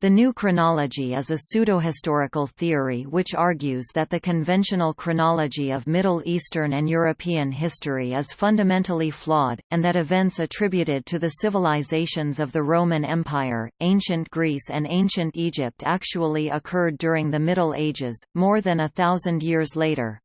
The new chronology is a pseudohistorical theory which argues that the conventional chronology of Middle Eastern and European history is fundamentally flawed, and that events attributed to the civilizations of the Roman Empire, ancient Greece and ancient Egypt actually occurred during the Middle Ages, more than a thousand years later.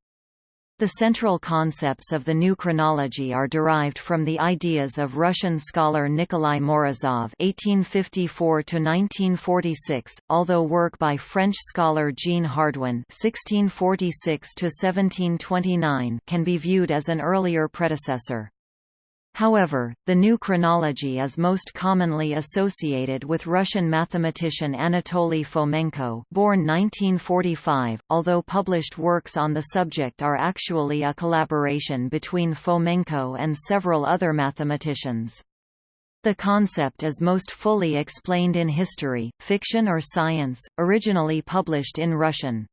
The central concepts of the new chronology are derived from the ideas of Russian scholar Nikolai Morozov (1854–1946), although work by French scholar Jean Hardouin (1646–1729) can be viewed as an earlier predecessor. However, the new chronology is most commonly associated with Russian mathematician Anatoly Fomenko born 1945, although published works on the subject are actually a collaboration between Fomenko and several other mathematicians. The concept is most fully explained in History, Fiction or Science, originally published in Russian.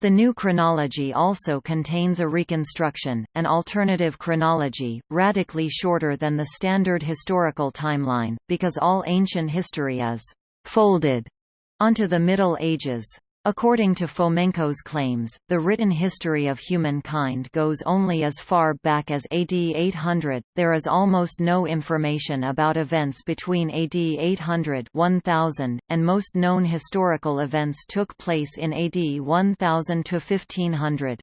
The new chronology also contains a reconstruction, an alternative chronology, radically shorter than the standard historical timeline, because all ancient history is «folded» onto the Middle Ages. According to Fomenko's claims, the written history of humankind goes only as far back as AD 800. There is almost no information about events between AD 800 1000, and most known historical events took place in AD 1000 to 1500.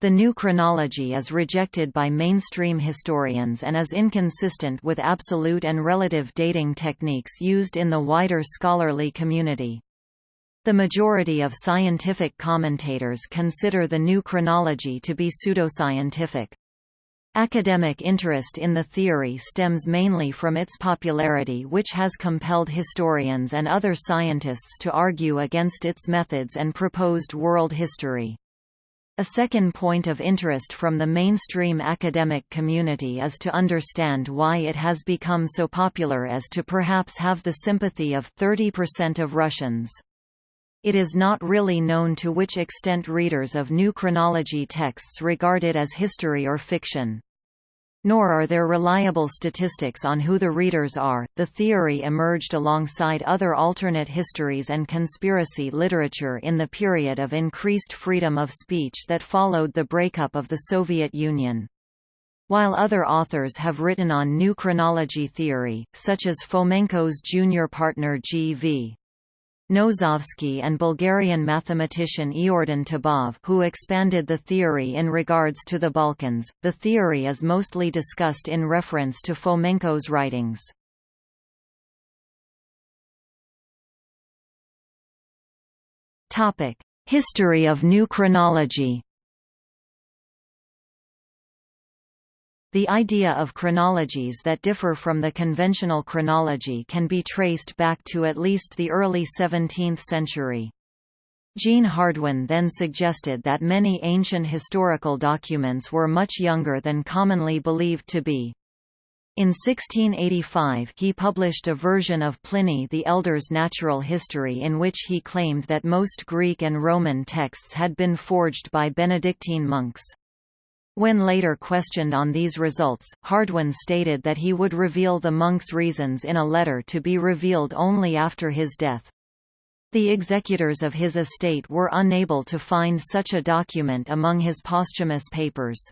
The new chronology is rejected by mainstream historians and is inconsistent with absolute and relative dating techniques used in the wider scholarly community. The majority of scientific commentators consider the new chronology to be pseudoscientific. Academic interest in the theory stems mainly from its popularity which has compelled historians and other scientists to argue against its methods and proposed world history. A second point of interest from the mainstream academic community is to understand why it has become so popular as to perhaps have the sympathy of 30% of Russians. It is not really known to which extent readers of new chronology texts regard it as history or fiction. Nor are there reliable statistics on who the readers are. The theory emerged alongside other alternate histories and conspiracy literature in the period of increased freedom of speech that followed the breakup of the Soviet Union. While other authors have written on new chronology theory, such as Fomenko's junior partner G.V. Nosovsky and Bulgarian mathematician Iordan Tabov who expanded the theory in regards to the Balkans. The theory is mostly discussed in reference to Fomenko's writings. History of new chronology. The idea of chronologies that differ from the conventional chronology can be traced back to at least the early 17th century. Jean Hardouin then suggested that many ancient historical documents were much younger than commonly believed to be. In 1685 he published a version of Pliny the Elder's natural history in which he claimed that most Greek and Roman texts had been forged by Benedictine monks. When later questioned on these results, Hardouin stated that he would reveal the monk's reasons in a letter to be revealed only after his death. The executors of his estate were unable to find such a document among his posthumous papers.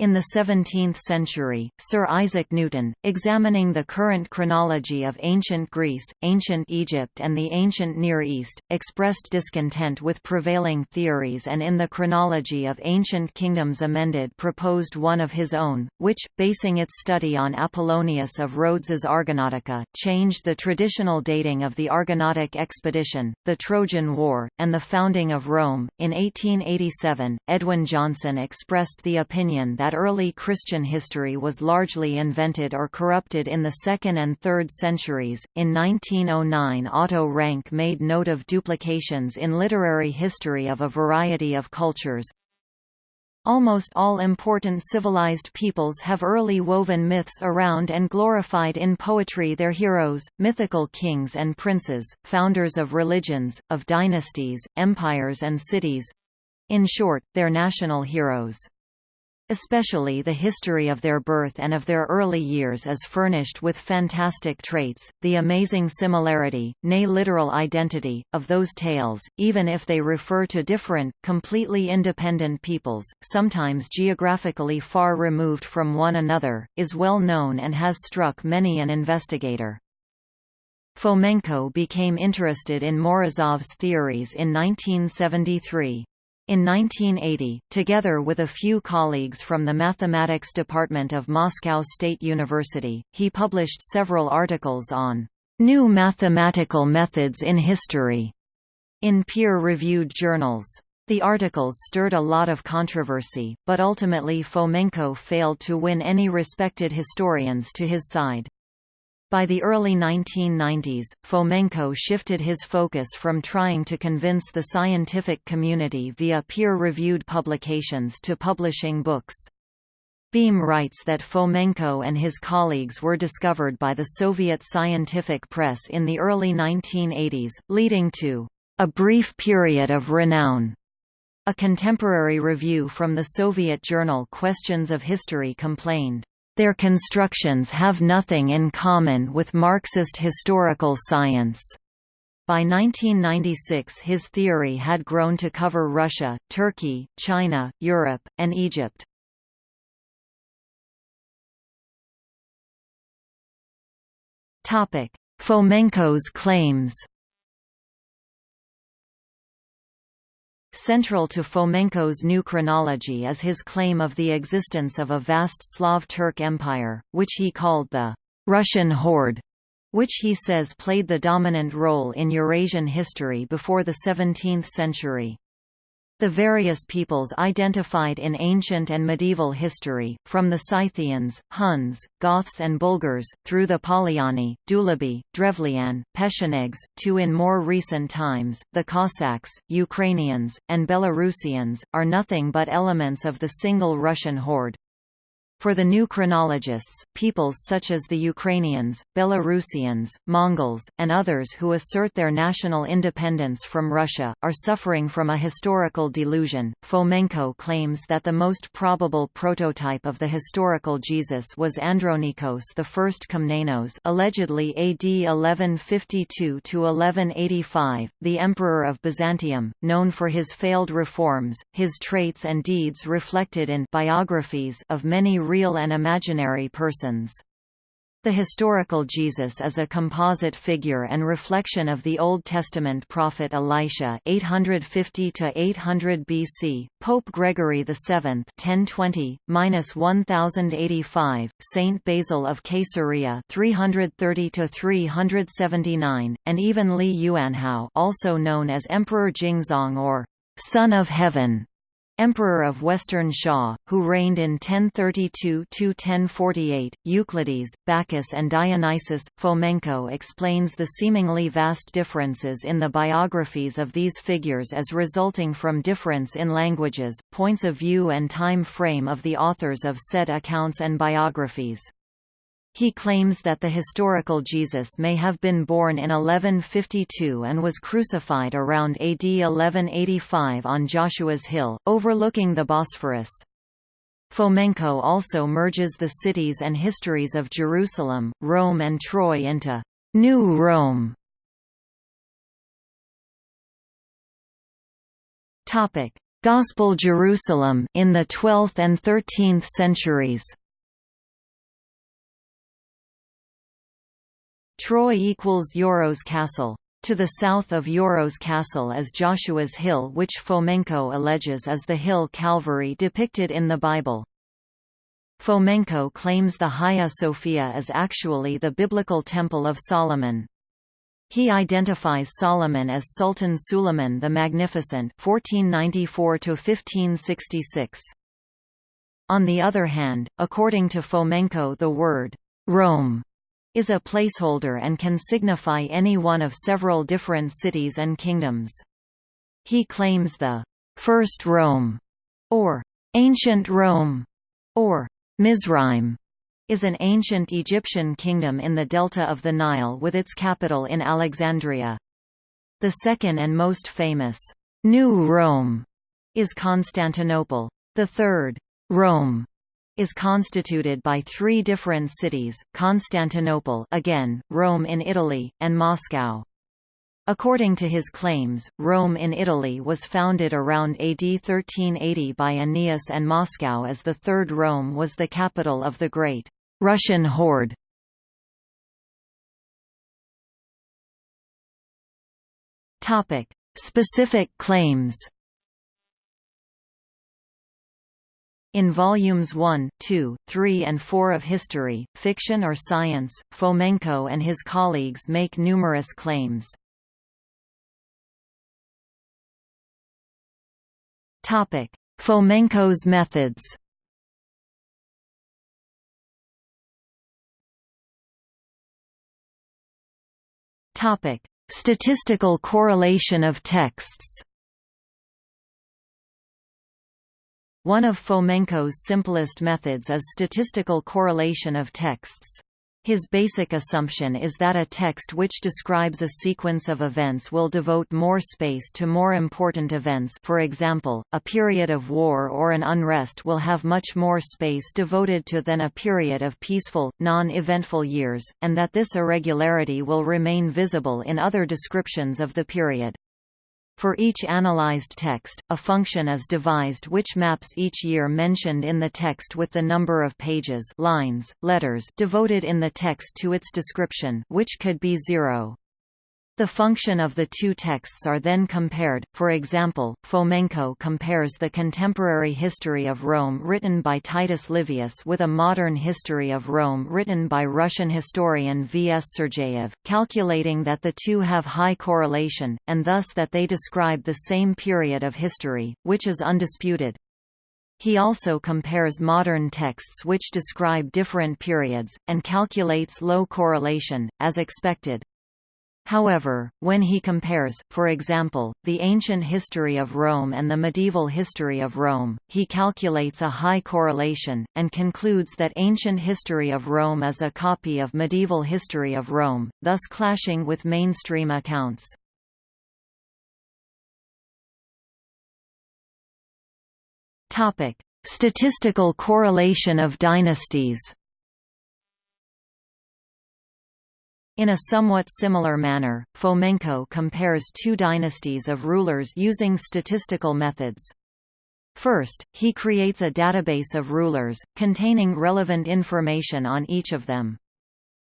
In the 17th century, Sir Isaac Newton, examining the current chronology of ancient Greece, ancient Egypt and the ancient Near East, expressed discontent with prevailing theories and in the Chronology of Ancient Kingdoms Amended proposed one of his own, which, basing its study on Apollonius of Rhodes's Argonautica, changed the traditional dating of the Argonautic expedition, the Trojan War, and the founding of Rome. In 1887, Edwin Johnson expressed the opinion that that early Christian history was largely invented or corrupted in the 2nd and 3rd centuries. In 1909, Otto Rank made note of duplications in literary history of a variety of cultures. Almost all important civilized peoples have early woven myths around and glorified in poetry their heroes, mythical kings and princes, founders of religions, of dynasties, empires and cities—in short, their national heroes. Especially the history of their birth and of their early years is furnished with fantastic traits, the amazing similarity, nay literal identity, of those tales, even if they refer to different, completely independent peoples, sometimes geographically far removed from one another, is well known and has struck many an investigator. Fomenko became interested in Morozov's theories in 1973. In 1980, together with a few colleagues from the mathematics department of Moscow State University, he published several articles on new mathematical methods in history in peer-reviewed journals. The articles stirred a lot of controversy, but ultimately Fomenko failed to win any respected historians to his side. By the early 1990s, Fomenko shifted his focus from trying to convince the scientific community via peer-reviewed publications to publishing books. Beam writes that Fomenko and his colleagues were discovered by the Soviet scientific press in the early 1980s, leading to a brief period of renown. A contemporary review from the Soviet journal Questions of History complained, their constructions have nothing in common with Marxist historical science. By 1996 his theory had grown to cover Russia, Turkey, China, Europe, and Egypt. Fomenko's claims Central to Fomenko's new chronology is his claim of the existence of a vast Slav-Turk empire, which he called the Russian Horde, which he says played the dominant role in Eurasian history before the 17th century. The various peoples identified in ancient and medieval history, from the Scythians, Huns, Goths and Bulgars, through the Polyani, Dulabi, Drevlian, Pechenegs, to in more recent times, the Cossacks, Ukrainians, and Belarusians, are nothing but elements of the single Russian horde. For the new chronologists, peoples such as the Ukrainians, Belarusians, Mongols, and others who assert their national independence from Russia, are suffering from a historical delusion. Fomenko claims that the most probable prototype of the historical Jesus was Andronikos I Komnenos, allegedly AD 1152 to 1185, the emperor of Byzantium, known for his failed reforms, his traits and deeds reflected in biographies of many real and imaginary persons. The historical Jesus is a composite figure and reflection of the Old Testament prophet Elisha 850 to 800 BC, Pope Gregory VII 1020-1085, Saint Basil of Caesarea 330 to 379, and even Li Yuanhao, also known as Emperor Jingzong or Son of Heaven. Emperor of Western Xia, who reigned in 1032–1048, Euclides, Bacchus and Dionysius. Fomenko explains the seemingly vast differences in the biographies of these figures as resulting from difference in languages, points of view and time frame of the authors of said accounts and biographies. He claims that the historical Jesus may have been born in 1152 and was crucified around AD 1185 on Joshua's Hill, overlooking the Bosphorus. Fomenko also merges the cities and histories of Jerusalem, Rome and Troy into New Rome. Topic: Gospel Jerusalem in the 12th and 13th centuries Troy equals Yoros Castle. To the south of Yoros Castle is Joshua's Hill which Fomenko alleges is the hill Calvary depicted in the Bible. Fomenko claims the Hagia Sophia is actually the biblical Temple of Solomon. He identifies Solomon as Sultan Suleiman the Magnificent 1494 On the other hand, according to Fomenko the word, Rome is a placeholder and can signify any one of several different cities and kingdoms. He claims the First Rome, or Ancient Rome, or Mizraim, is an ancient Egyptian kingdom in the delta of the Nile with its capital in Alexandria. The second and most famous, New Rome, is Constantinople. The third, Rome is constituted by three different cities, Constantinople again, Rome in Italy, and Moscow. According to his claims, Rome in Italy was founded around AD 1380 by Aeneas and Moscow as the Third Rome was the capital of the Great Russian Horde. Specific claims In volumes 1, 2, 3 and 4 of History, Fiction or Science, Fomenko and his colleagues make numerous claims. Fomenko's methods Statistical correlation of texts One of Fomenko's simplest methods is statistical correlation of texts. His basic assumption is that a text which describes a sequence of events will devote more space to more important events for example, a period of war or an unrest will have much more space devoted to than a period of peaceful, non-eventful years, and that this irregularity will remain visible in other descriptions of the period. For each analyzed text, a function is devised which maps each year mentioned in the text with the number of pages lines, letters devoted in the text to its description which could be zero. The function of the two texts are then compared, for example, Fomenko compares the contemporary history of Rome written by Titus Livius with a modern history of Rome written by Russian historian V. S. Sergeyev, calculating that the two have high correlation, and thus that they describe the same period of history, which is undisputed. He also compares modern texts which describe different periods, and calculates low correlation, as expected. However, when he compares, for example, the ancient history of Rome and the medieval history of Rome, he calculates a high correlation, and concludes that ancient history of Rome is a copy of medieval history of Rome, thus clashing with mainstream accounts. Statistical correlation of dynasties In a somewhat similar manner, Fomenko compares two dynasties of rulers using statistical methods. First, he creates a database of rulers, containing relevant information on each of them.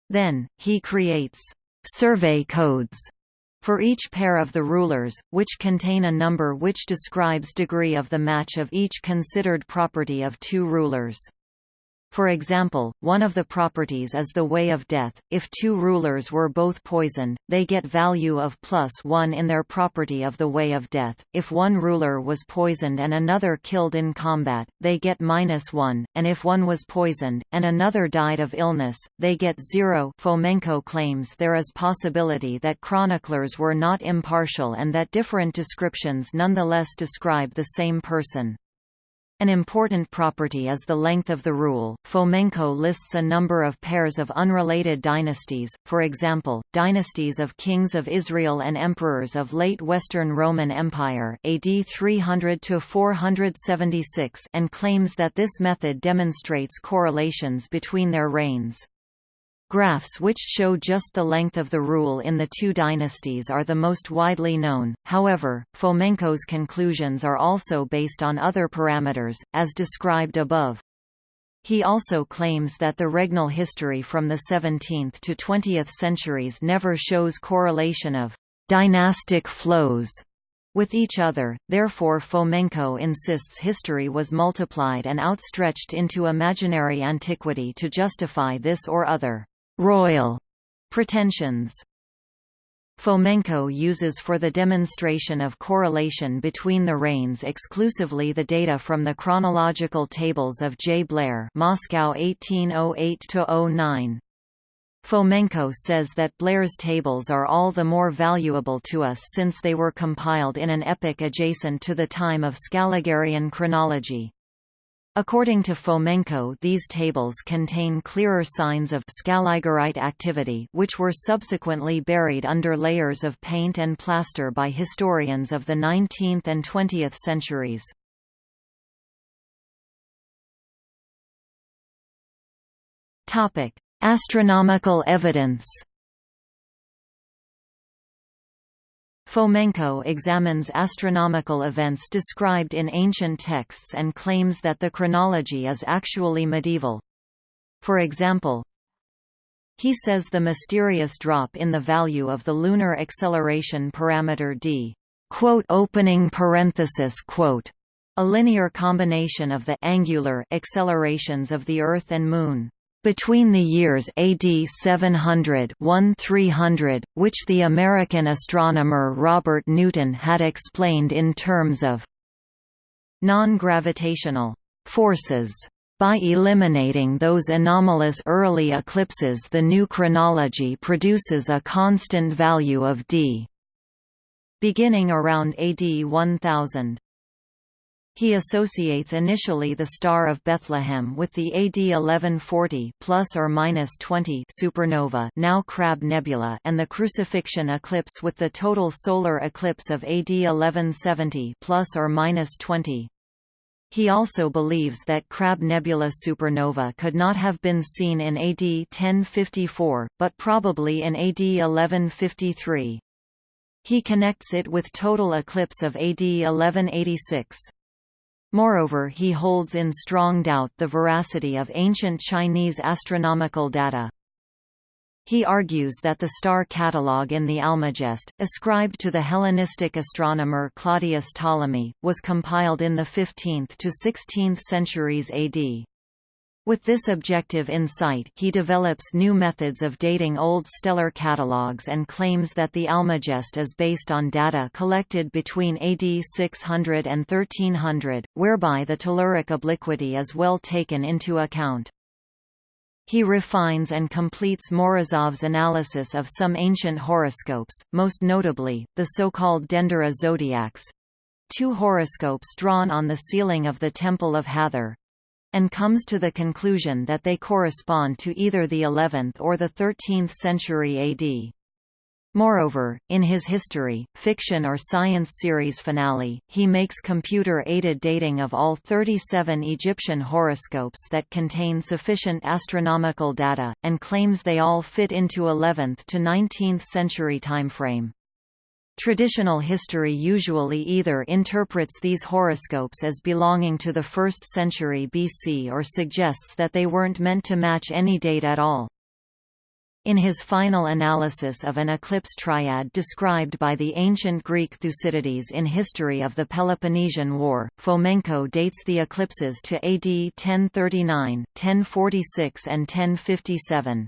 Then, he creates survey codes for each pair of the rulers, which contain a number which describes degree of the match of each considered property of two rulers. For example, one of the properties is the way of death. If two rulers were both poisoned, they get value of plus 1 in their property of the way of death. If one ruler was poisoned and another killed in combat, they get minus 1, and if one was poisoned, and another died of illness, they get 0. Fomenko claims there is possibility that chroniclers were not impartial and that different descriptions nonetheless describe the same person. An important property is the length of the rule. Fomenko lists a number of pairs of unrelated dynasties, for example, dynasties of kings of Israel and emperors of late Western Roman Empire AD 300 to 476 and claims that this method demonstrates correlations between their reigns. Graphs which show just the length of the rule in the two dynasties are the most widely known, however, Fomenko's conclusions are also based on other parameters, as described above. He also claims that the regnal history from the 17th to 20th centuries never shows correlation of dynastic flows with each other, therefore Fomenko insists history was multiplied and outstretched into imaginary antiquity to justify this or other royal pretensions. Fomenko uses for the demonstration of correlation between the reigns exclusively the data from the chronological tables of J. Blair Moscow 1808–09. Fomenko says that Blair's tables are all the more valuable to us since they were compiled in an epoch adjacent to the time of Scaligerian chronology. According to Fomenko these tables contain clearer signs of scaligerite activity which were subsequently buried under layers of paint and plaster by historians of the 19th and 20th centuries. Astronomical evidence Fomenko examines astronomical events described in ancient texts and claims that the chronology is actually medieval. For example, he says the mysterious drop in the value of the lunar acceleration parameter d quote opening parenthesis quote a linear combination of the angular accelerations of the Earth and Moon between the years AD 700 1300, which the American astronomer Robert Newton had explained in terms of non-gravitational forces. By eliminating those anomalous early eclipses the new chronology produces a constant value of d. Beginning around AD 1000. He associates initially the Star of Bethlehem with the AD 1140 plus or minus 20 supernova, now Crab Nebula, and the Crucifixion eclipse with the total solar eclipse of AD 1170 plus or minus 20. He also believes that Crab Nebula supernova could not have been seen in AD 1054, but probably in AD 1153. He connects it with total eclipse of AD 1186. Moreover he holds in strong doubt the veracity of ancient Chinese astronomical data. He argues that the star catalogue in the Almagest, ascribed to the Hellenistic astronomer Claudius Ptolemy, was compiled in the 15th to 16th centuries AD. With this objective insight he develops new methods of dating old stellar catalogues and claims that the Almagest is based on data collected between AD 600 and 1300, whereby the telluric obliquity is well taken into account. He refines and completes Morozov's analysis of some ancient horoscopes, most notably, the so-called Dendera zodiacs, two horoscopes drawn on the ceiling of the Temple of Hathor, and comes to the conclusion that they correspond to either the 11th or the 13th century AD. Moreover, in his history, fiction or science series finale, he makes computer-aided dating of all 37 Egyptian horoscopes that contain sufficient astronomical data, and claims they all fit into 11th to 19th century timeframe. Traditional history usually either interprets these horoscopes as belonging to the 1st century BC or suggests that they weren't meant to match any date at all. In his final analysis of an eclipse triad described by the ancient Greek Thucydides in History of the Peloponnesian War, Fomenko dates the eclipses to AD 1039, 1046 and 1057.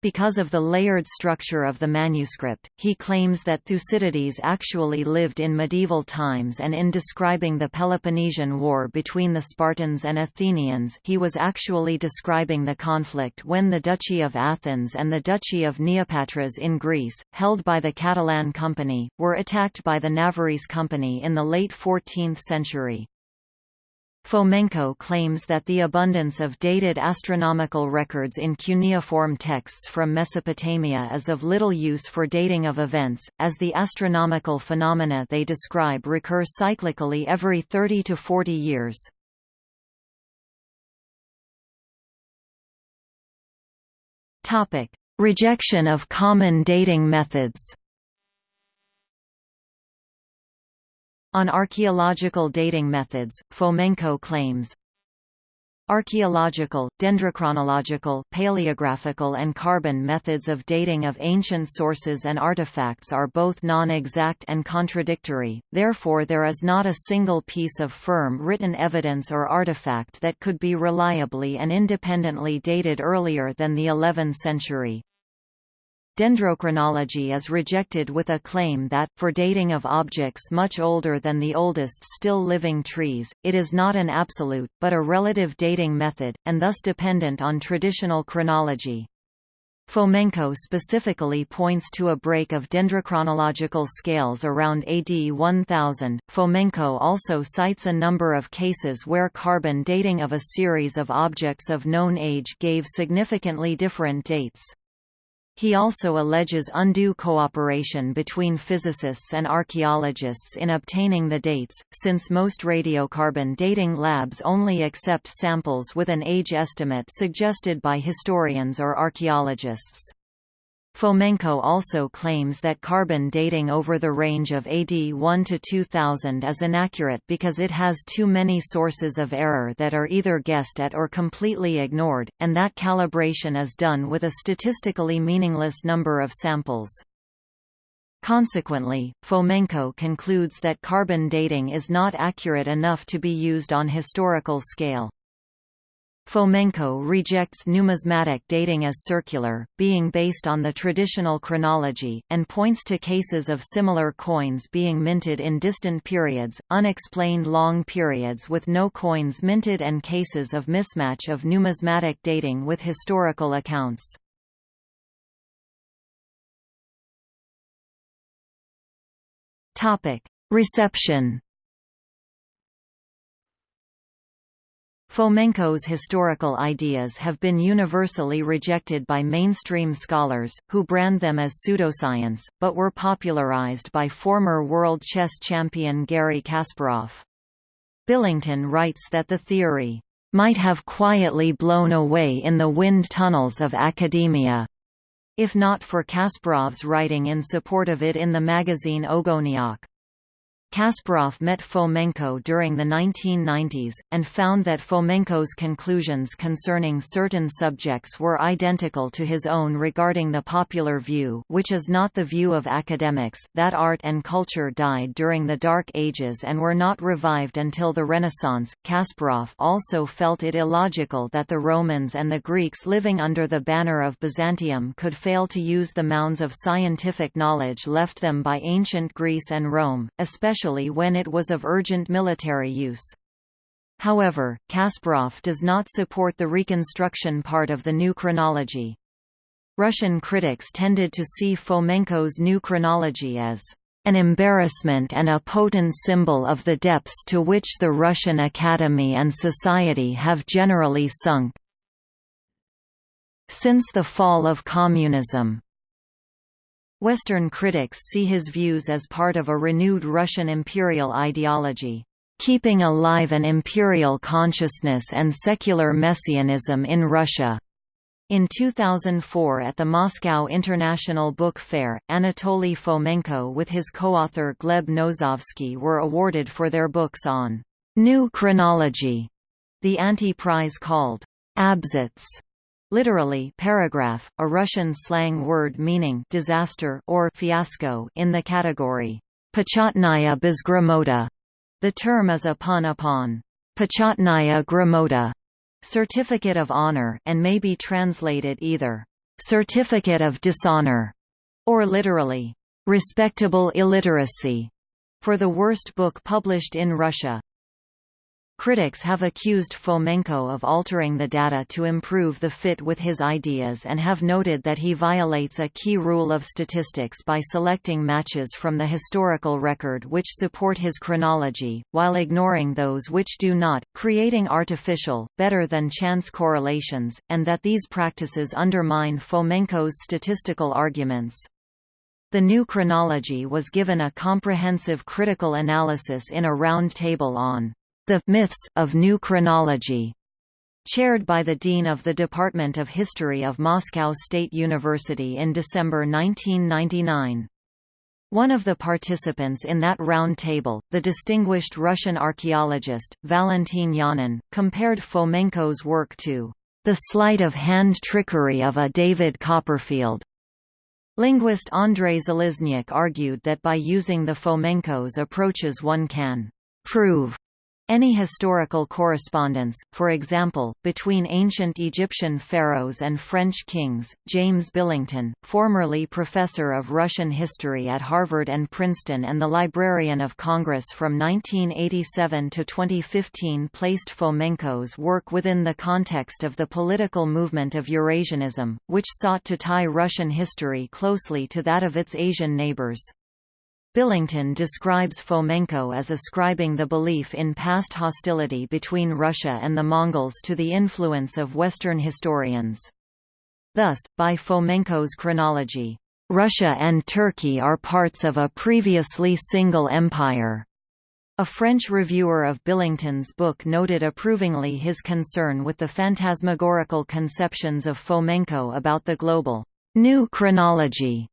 Because of the layered structure of the manuscript, he claims that Thucydides actually lived in medieval times and in describing the Peloponnesian War between the Spartans and Athenians he was actually describing the conflict when the Duchy of Athens and the Duchy of Neopatras in Greece, held by the Catalan Company, were attacked by the Navarrese Company in the late 14th century. Fomenko claims that the abundance of dated astronomical records in cuneiform texts from Mesopotamia is of little use for dating of events, as the astronomical phenomena they describe recur cyclically every 30 to 40 years. Rejection of common dating methods On archaeological dating methods, Fomenko claims, Archaeological, dendrochronological, paleographical and carbon methods of dating of ancient sources and artifacts are both non-exact and contradictory, therefore there is not a single piece of firm written evidence or artifact that could be reliably and independently dated earlier than the 11th century. Dendrochronology is rejected with a claim that, for dating of objects much older than the oldest still living trees, it is not an absolute, but a relative dating method, and thus dependent on traditional chronology. Fomenko specifically points to a break of dendrochronological scales around AD 1000. Fomenko also cites a number of cases where carbon dating of a series of objects of known age gave significantly different dates. He also alleges undue cooperation between physicists and archaeologists in obtaining the dates, since most radiocarbon dating labs only accept samples with an age estimate suggested by historians or archaeologists. Fomenko also claims that carbon dating over the range of AD 1 to 2000 is inaccurate because it has too many sources of error that are either guessed at or completely ignored, and that calibration is done with a statistically meaningless number of samples. Consequently, Fomenko concludes that carbon dating is not accurate enough to be used on historical scale. Fomenko rejects numismatic dating as circular, being based on the traditional chronology, and points to cases of similar coins being minted in distant periods, unexplained long periods with no coins minted and cases of mismatch of numismatic dating with historical accounts. Reception Fomenko's historical ideas have been universally rejected by mainstream scholars, who brand them as pseudoscience, but were popularized by former world chess champion Garry Kasparov. Billington writes that the theory might have quietly blown away in the wind tunnels of academia, if not for Kasparov's writing in support of it in the magazine Ogoniok. Kasparov met Fomenko during the 1990s, and found that Fomenko's conclusions concerning certain subjects were identical to his own regarding the popular view which is not the view of academics that art and culture died during the Dark Ages and were not revived until the Renaissance. Kasparov also felt it illogical that the Romans and the Greeks living under the banner of Byzantium could fail to use the mounds of scientific knowledge left them by ancient Greece and Rome, especially especially when it was of urgent military use. However, Kasparov does not support the reconstruction part of the new chronology. Russian critics tended to see Fomenko's new chronology as an embarrassment and a potent symbol of the depths to which the Russian Academy and society have generally sunk since the fall of communism. Western critics see his views as part of a renewed Russian imperial ideology, keeping alive an imperial consciousness and secular messianism in Russia. In 2004 at the Moscow International Book Fair, Anatoly Fomenko with his co-author Gleb Nosovsky were awarded for their books on «New Chronology», the anti-prize called «Abzats» Literally paragraph, a Russian slang word meaning disaster or fiasco in the category Pachotnaya Bezgramota. The term is a pun upon Pachotnaya Gramota, certificate of honor, and may be translated either certificate of dishonor or literally respectable illiteracy for the worst book published in Russia. Critics have accused Fomenko of altering the data to improve the fit with his ideas and have noted that he violates a key rule of statistics by selecting matches from the historical record which support his chronology, while ignoring those which do not, creating artificial, better than chance correlations, and that these practices undermine Fomenko's statistical arguments. The new chronology was given a comprehensive critical analysis in a round table on the Myths of New Chronology, chaired by the Dean of the Department of History of Moscow State University in December 1999. One of the participants in that round table, the distinguished Russian archaeologist, Valentin Yanin, compared Fomenko's work to the sleight of hand trickery of a David Copperfield. Linguist Andrei Zaliznyak argued that by using the Fomenko's approaches one can prove any historical correspondence, for example, between ancient Egyptian pharaohs and French kings, James Billington, formerly professor of Russian history at Harvard and Princeton and the Librarian of Congress from 1987 to 2015 placed Fomenko's work within the context of the political movement of Eurasianism, which sought to tie Russian history closely to that of its Asian neighbors. Billington describes Fomenko as ascribing the belief in past hostility between Russia and the Mongols to the influence of Western historians. Thus, by Fomenko's chronology, Russia and Turkey are parts of a previously single empire. A French reviewer of Billington's book noted approvingly his concern with the phantasmagorical conceptions of Fomenko about the global new chronology.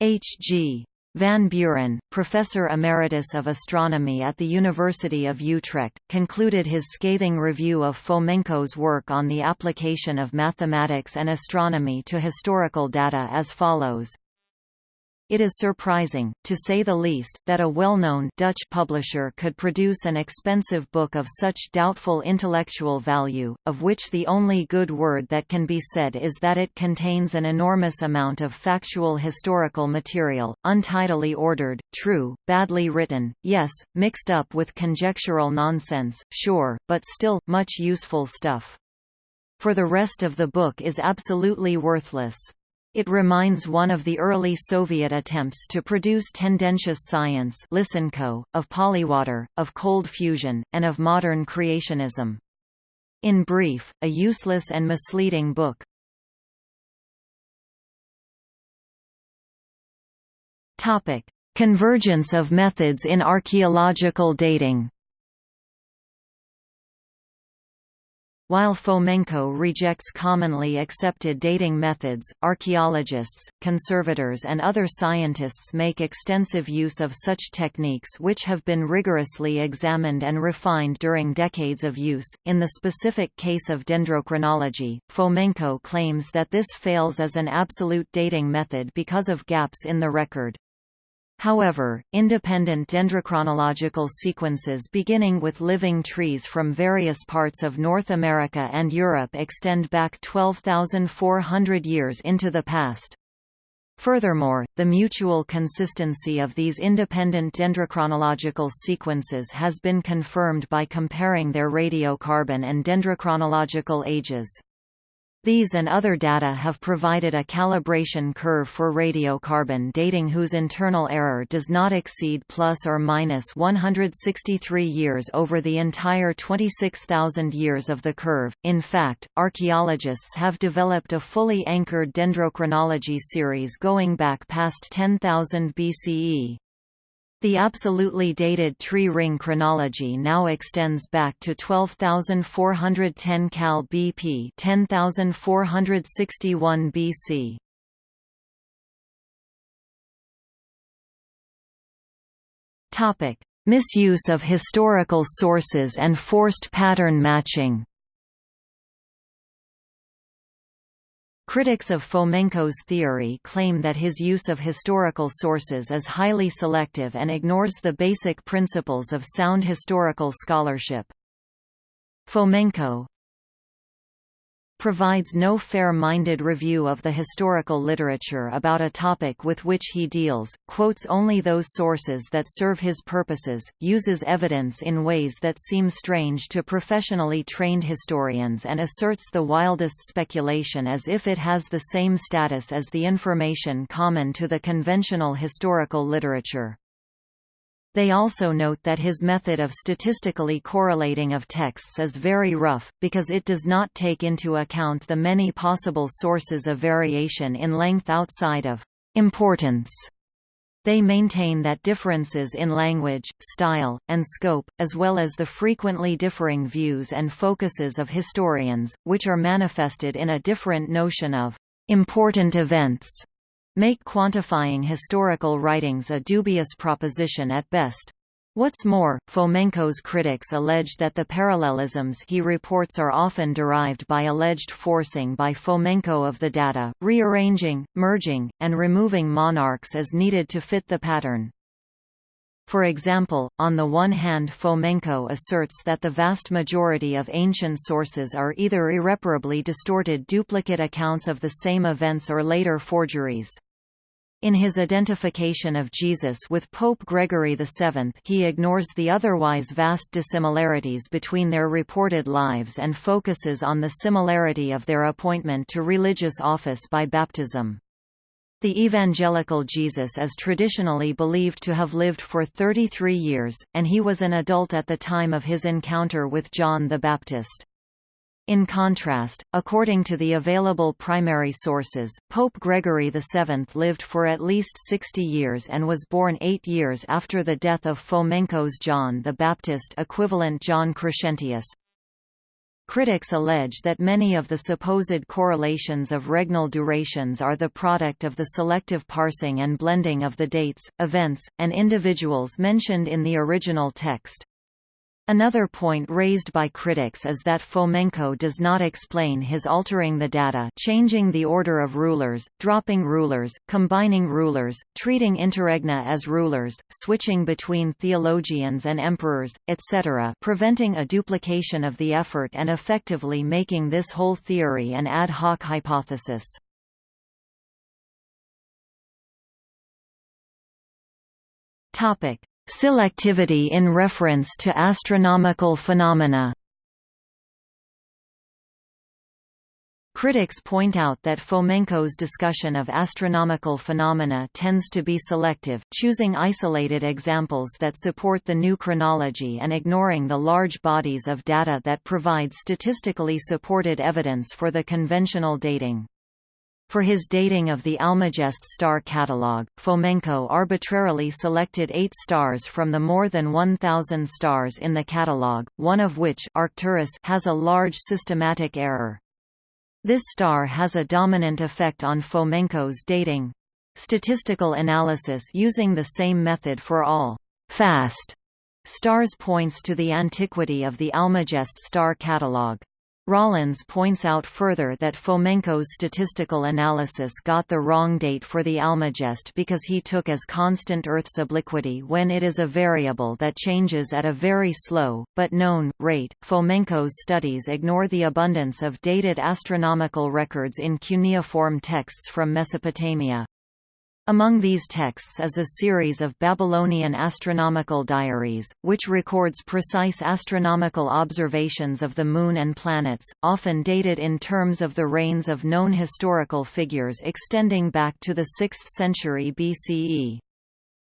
H. G. Van Bueren, professor emeritus of astronomy at the University of Utrecht, concluded his scathing review of Fomenko's work on the application of mathematics and astronomy to historical data as follows. It is surprising, to say the least, that a well-known Dutch publisher could produce an expensive book of such doubtful intellectual value, of which the only good word that can be said is that it contains an enormous amount of factual historical material, untidily ordered, true, badly written, yes, mixed up with conjectural nonsense, sure, but still, much useful stuff. For the rest of the book is absolutely worthless. It reminds one of the early Soviet attempts to produce tendentious science Lysenko, of polywater, of cold fusion, and of modern creationism. In brief, a useless and misleading book. Convergence of methods in archaeological dating While Fomenko rejects commonly accepted dating methods, archaeologists, conservators and other scientists make extensive use of such techniques which have been rigorously examined and refined during decades of use. In the specific case of dendrochronology, Fomenko claims that this fails as an absolute dating method because of gaps in the record. However, independent dendrochronological sequences beginning with living trees from various parts of North America and Europe extend back 12,400 years into the past. Furthermore, the mutual consistency of these independent dendrochronological sequences has been confirmed by comparing their radiocarbon and dendrochronological ages. These and other data have provided a calibration curve for radiocarbon dating whose internal error does not exceed plus or minus 163 years over the entire 26,000 years of the curve. In fact, archaeologists have developed a fully anchored dendrochronology series going back past 10,000 BCE. The absolutely dated tree ring chronology now extends back to 12,410 Cal BP 10,461 BC. Topic: Misuse of historical sources and forced pattern matching. Critics of Fomenko's theory claim that his use of historical sources is highly selective and ignores the basic principles of sound historical scholarship. Fomenko, provides no fair-minded review of the historical literature about a topic with which he deals, quotes only those sources that serve his purposes, uses evidence in ways that seem strange to professionally trained historians and asserts the wildest speculation as if it has the same status as the information common to the conventional historical literature. They also note that his method of statistically correlating of texts is very rough, because it does not take into account the many possible sources of variation in length outside of importance. They maintain that differences in language, style, and scope, as well as the frequently differing views and focuses of historians, which are manifested in a different notion of important events, make quantifying historical writings a dubious proposition at best. What's more, Fomenko's critics allege that the parallelisms he reports are often derived by alleged forcing by Fomenko of the data, rearranging, merging, and removing monarchs as needed to fit the pattern. For example, on the one hand Fomenko asserts that the vast majority of ancient sources are either irreparably distorted duplicate accounts of the same events or later forgeries. In his identification of Jesus with Pope Gregory VII he ignores the otherwise vast dissimilarities between their reported lives and focuses on the similarity of their appointment to religious office by baptism. The evangelical Jesus is traditionally believed to have lived for 33 years, and he was an adult at the time of his encounter with John the Baptist. In contrast, according to the available primary sources, Pope Gregory VII lived for at least 60 years and was born eight years after the death of Fomenko's John the Baptist equivalent John Crescentius. Critics allege that many of the supposed correlations of regnal durations are the product of the selective parsing and blending of the dates, events, and individuals mentioned in the original text. Another point raised by critics is that Fomenko does not explain his altering the data changing the order of rulers, dropping rulers, combining rulers, treating interregna as rulers, switching between theologians and emperors, etc. preventing a duplication of the effort and effectively making this whole theory an ad hoc hypothesis. Topic: Selectivity in reference to astronomical phenomena Critics point out that Fomenko's discussion of astronomical phenomena tends to be selective, choosing isolated examples that support the new chronology and ignoring the large bodies of data that provide statistically supported evidence for the conventional dating. For his dating of the Almagest star catalogue, Fomenko arbitrarily selected eight stars from the more than 1,000 stars in the catalogue, one of which Arcturus has a large systematic error. This star has a dominant effect on Fomenko's dating. Statistical analysis using the same method for all fast stars points to the antiquity of the Almagest star catalogue. Rawlins points out further that Fomenko's statistical analysis got the wrong date for the Almagest because he took as constant Earth's obliquity when it is a variable that changes at a very slow, but known, rate. Fomenko's studies ignore the abundance of dated astronomical records in cuneiform texts from Mesopotamia. Among these texts is a series of Babylonian astronomical diaries, which records precise astronomical observations of the Moon and planets, often dated in terms of the reigns of known historical figures extending back to the 6th century BCE.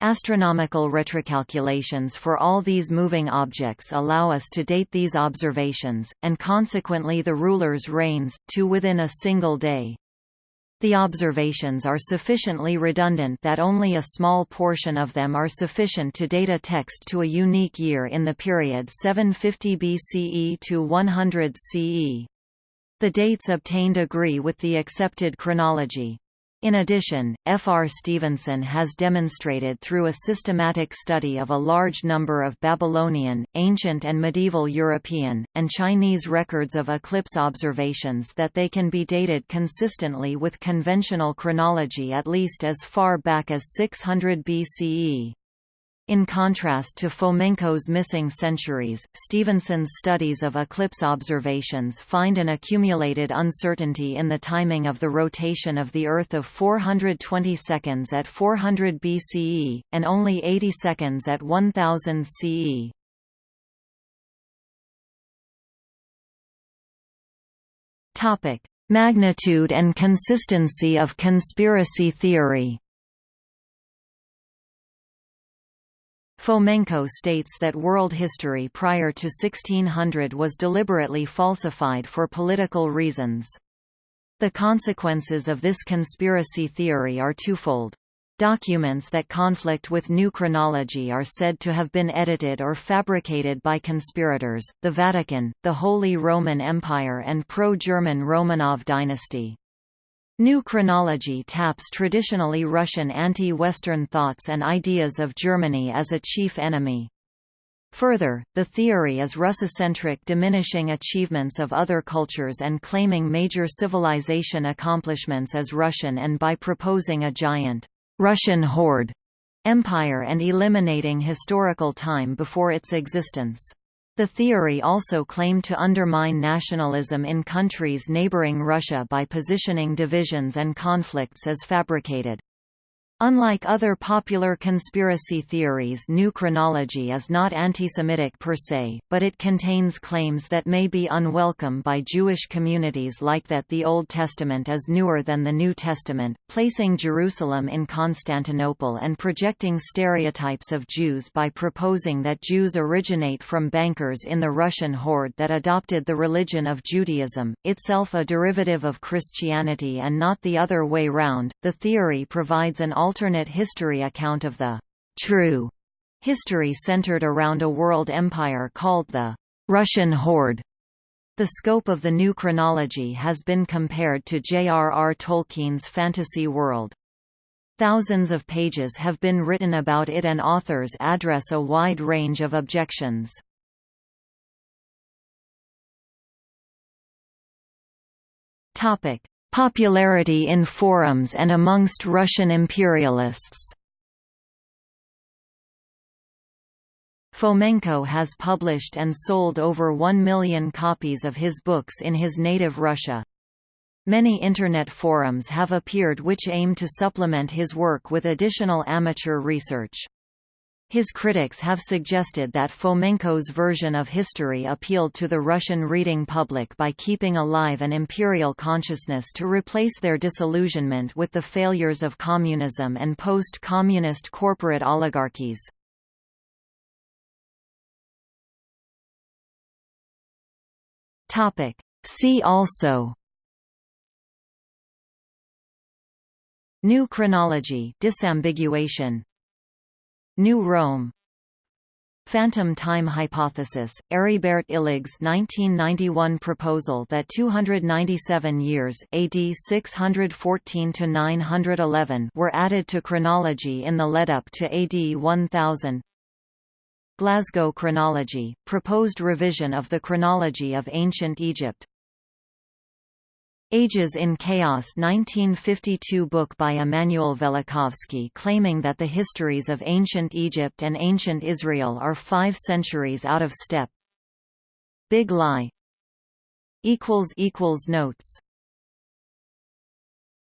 Astronomical retrocalculations for all these moving objects allow us to date these observations, and consequently the rulers' reigns, to within a single day. The observations are sufficiently redundant that only a small portion of them are sufficient to date a text to a unique year in the period 750 BCE to 100 CE. The dates obtained agree with the accepted chronology. In addition, F. R. Stephenson has demonstrated through a systematic study of a large number of Babylonian, ancient and medieval European, and Chinese records of eclipse observations that they can be dated consistently with conventional chronology at least as far back as 600 BCE. In contrast to Fomenko's missing centuries, Stephenson's studies of eclipse observations find an accumulated uncertainty in the timing of the rotation of the Earth of 420 seconds at 400 BCE, and only 80 seconds at 1000 CE. Magnitude and consistency of conspiracy theory Fomenko states that world history prior to 1600 was deliberately falsified for political reasons. The consequences of this conspiracy theory are twofold. Documents that conflict with new chronology are said to have been edited or fabricated by conspirators, the Vatican, the Holy Roman Empire and pro-German Romanov dynasty. New chronology taps traditionally Russian anti-Western thoughts and ideas of Germany as a chief enemy. Further, the theory is Russocentric diminishing achievements of other cultures and claiming major civilization accomplishments as Russian and by proposing a giant Russian horde empire and eliminating historical time before its existence. The theory also claimed to undermine nationalism in countries neighboring Russia by positioning divisions and conflicts as fabricated. Unlike other popular conspiracy theories New Chronology is not anti-Semitic per se, but it contains claims that may be unwelcome by Jewish communities like that the Old Testament is newer than the New Testament, placing Jerusalem in Constantinople and projecting stereotypes of Jews by proposing that Jews originate from bankers in the Russian horde that adopted the religion of Judaism, itself a derivative of Christianity and not the other way round. The theory provides an alternate history account of the true history centered around a world empire called the Russian Horde. The scope of the new chronology has been compared to J.R.R. Tolkien's fantasy world. Thousands of pages have been written about it and authors address a wide range of objections. Popularity in forums and amongst Russian imperialists Fomenko has published and sold over 1 million copies of his books in his native Russia. Many Internet forums have appeared which aim to supplement his work with additional amateur research. His critics have suggested that Fomenko's version of history appealed to the Russian reading public by keeping alive an imperial consciousness to replace their disillusionment with the failures of communism and post-communist corporate oligarchies. See also New chronology disambiguation New Rome. Phantom time hypothesis, Heribert Illig's 1991 proposal that 297 years AD 614–911 were added to chronology in the lead-up to AD 1000 Glasgow chronology, proposed revision of the chronology of ancient Egypt Ages in Chaos 1952 book by Emanuel Velikovsky claiming that the histories of ancient Egypt and ancient Israel are five centuries out of step. Big Lie. Notes